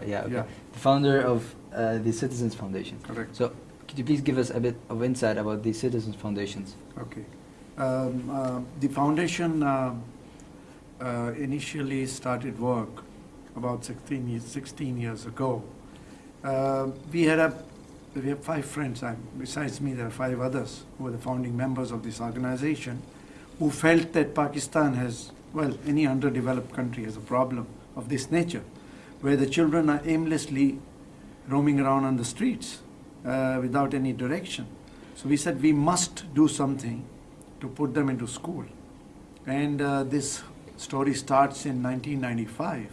Right, yeah, okay. Yeah. The founder of uh, the Citizens Foundation. Correct. So, could you please give us a bit of insight about the Citizens Foundations? Okay. Um, uh, the foundation uh, uh, initially started work about 16 years, 16 years ago. Uh, we had a we have five friends. i besides me, there are five others who are the founding members of this organization, who felt that Pakistan has, well, any underdeveloped country has a problem of this nature, where the children are aimlessly roaming around on the streets uh, without any direction. So we said we must do something to put them into school. And uh, this story starts in 1995.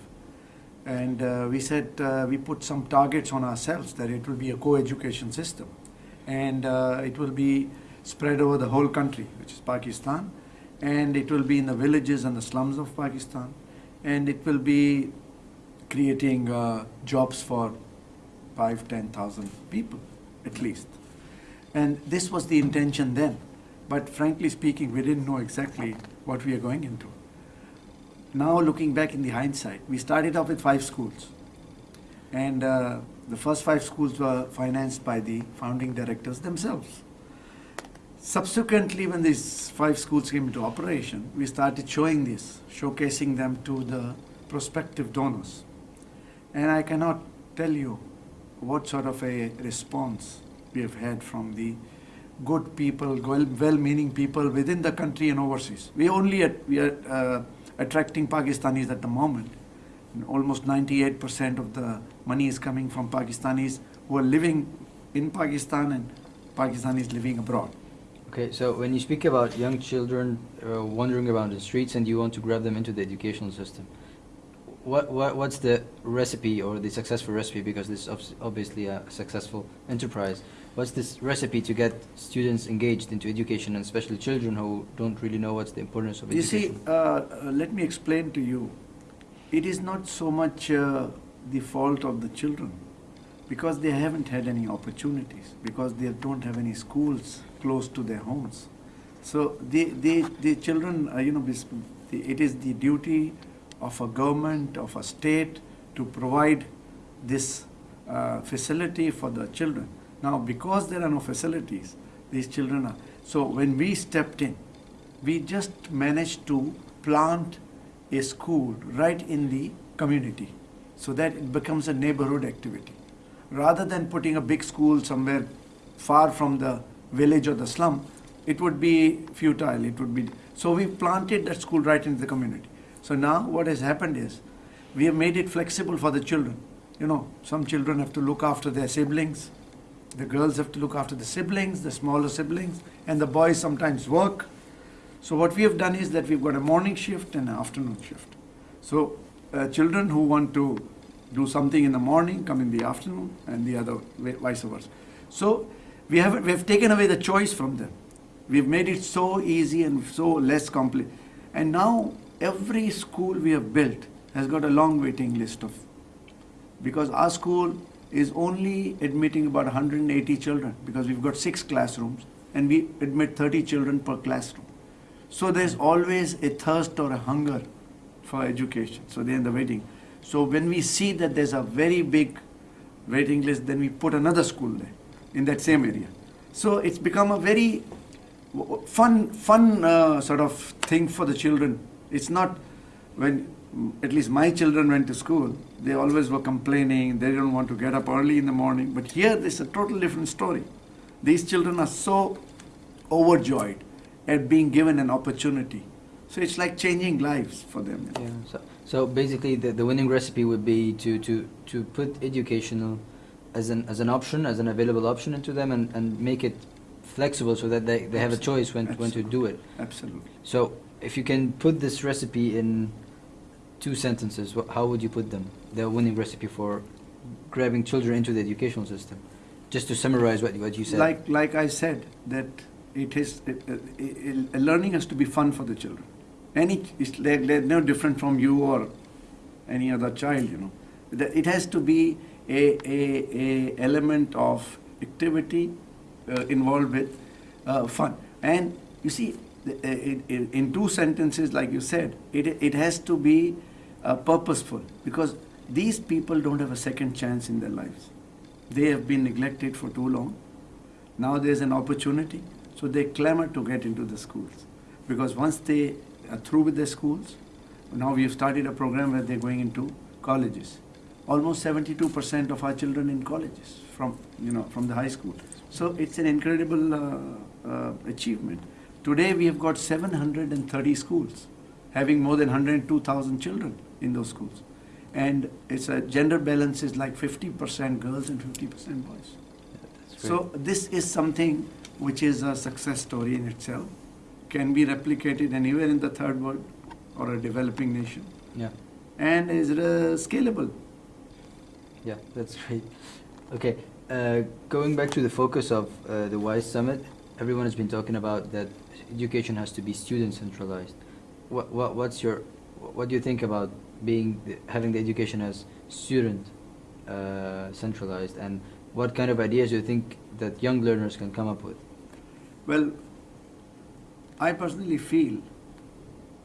And uh, we said uh, we put some targets on ourselves that it will be a co-education system. And uh, it will be spread over the whole country, which is Pakistan. And it will be in the villages and the slums of Pakistan. And it will be creating uh, jobs for five, 10,000 people at least. And this was the intention then. But frankly speaking, we didn't know exactly what we are going into. Now looking back in the hindsight, we started off with five schools. And uh, the first five schools were financed by the founding directors themselves. Subsequently, when these five schools came into operation, we started showing this, showcasing them to the prospective donors. And I cannot tell you what sort of a response we have had from the good people, well-meaning people within the country and overseas. We only at, we are uh, attracting Pakistanis at the moment. And almost 98% of the money is coming from Pakistanis who are living in Pakistan and Pakistanis living abroad. Okay, so when you speak about young children uh, wandering around the streets and you want to grab them into the educational system, what, what what's the recipe or the successful recipe? Because this is obviously a successful enterprise. What's this recipe to get students engaged into education, and especially children who don't really know what's the importance of education? You see, uh, uh, let me explain to you. It is not so much uh, the fault of the children because they haven't had any opportunities, because they don't have any schools close to their homes. So the, the, the children, uh, you know, it is the duty of a government, of a state to provide this uh, facility for the children. Now, because there are no facilities, these children are. So, when we stepped in, we just managed to plant a school right in the community so that it becomes a neighborhood activity. Rather than putting a big school somewhere far from the village or the slum, it would be futile. It would be so we planted that school right in the community. So now what has happened is we have made it flexible for the children. You know, some children have to look after their siblings. The girls have to look after the siblings, the smaller siblings, and the boys sometimes work. So what we have done is that we've got a morning shift and an afternoon shift. So uh, children who want to do something in the morning come in the afternoon and the other vice versa. So we have, we have taken away the choice from them. We've made it so easy and so less complex. And now every school we have built has got a long waiting list of, because our school is only admitting about 180 children because we've got six classrooms and we admit 30 children per classroom. So there's always a thirst or a hunger for education. So they're in the waiting. So when we see that there's a very big waiting list, then we put another school there in that same area. So it's become a very fun, fun uh, sort of thing for the children. It's not when at least my children went to school, they always were complaining, they didn't want to get up early in the morning. But here, this is a total different story. These children are so overjoyed at being given an opportunity. So it's like changing lives for them. Yeah. So, so basically, the, the winning recipe would be to, to, to put educational as an, as an option, as an available option into them and, and make it flexible so that they, they have a choice when, when to do it. Absolutely. So if you can put this recipe in two sentences, how would you put them? The winning recipe for grabbing children into the educational system. Just to summarize what, what you said. Like, like I said, that it is, it, it, it, learning has to be fun for the children. Any, they're, they're no different from you or any other child, you know. It has to be a, a, a element of activity uh, involved with uh, fun. And you see, uh, in two sentences, like you said, it, it has to be uh, purposeful because these people don't have a second chance in their lives. They have been neglected for too long. Now there's an opportunity, so they clamor to get into the schools. Because once they are through with their schools, now we have started a program where they're going into colleges. Almost 72% of our children in colleges from, you know, from the high school. So it's an incredible uh, uh, achievement. Today we have got 730 schools, having more than 102,000 children in those schools. And it's a gender balance is like 50% girls and 50% boys. That's So this is something which is a success story in itself, can be replicated anywhere in the third world or a developing nation, Yeah, and is uh, scalable. yeah, that's great. Okay, uh, going back to the focus of uh, the WISE Summit, everyone has been talking about that education has to be student centralized. What, what, what's your, what do you think about being, the, having the education as student uh, centralized, and what kind of ideas do you think that young learners can come up with? Well, I personally feel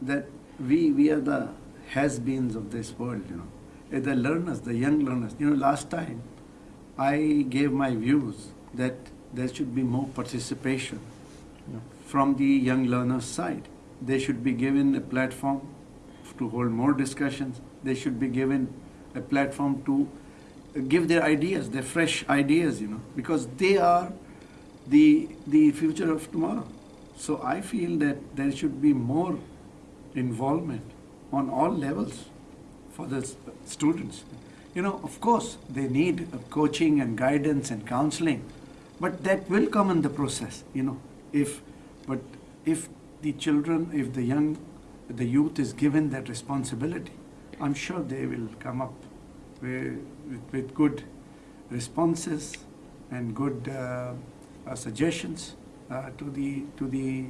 that we, we are the has-beens of this world, you know. Uh, The learners, the young learners. You know, last time I gave my views that there should be more participation Yeah. from the young learners' side. They should be given a platform to hold more discussions. They should be given a platform to give their ideas, their fresh ideas, you know, because they are the, the future of tomorrow. So I feel that there should be more involvement on all levels for the students. You know, of course, they need coaching and guidance and counseling, but that will come in the process, you know. If, but if the children, if the young, the youth is given that responsibility, I'm sure they will come up with, with, good responses and good uh, uh, suggestions uh, to the to the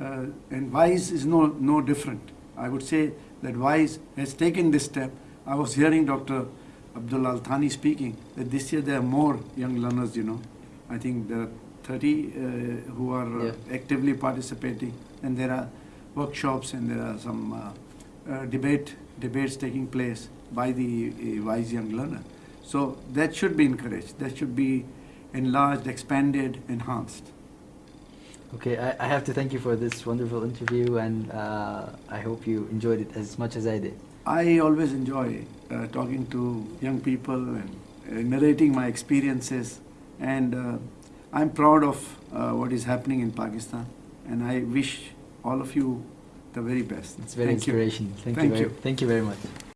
uh, and WISE is no no different. I would say that WISE has taken this step. I was hearing Dr. Abdul Al Thani speaking that this year there are more young learners. You know, I think there are 30 uh, who are Yeah. actively participating, and there are workshops and there are some uh, uh, debate debates taking place by the uh, WISE young learner. So that should be encouraged. That should be enlarged, expanded, enhanced. Okay, I, I have to thank you for this wonderful interview, and uh, I hope you enjoyed it as much as I did. I always enjoy uh, talking to young people and uh, narrating my experiences, and uh, I'm proud of uh, what is happening in Pakistan, and I wish all of you the very best. It's very Thank you. inspirational. Thank, Thank you. Very, you. Thank you very much.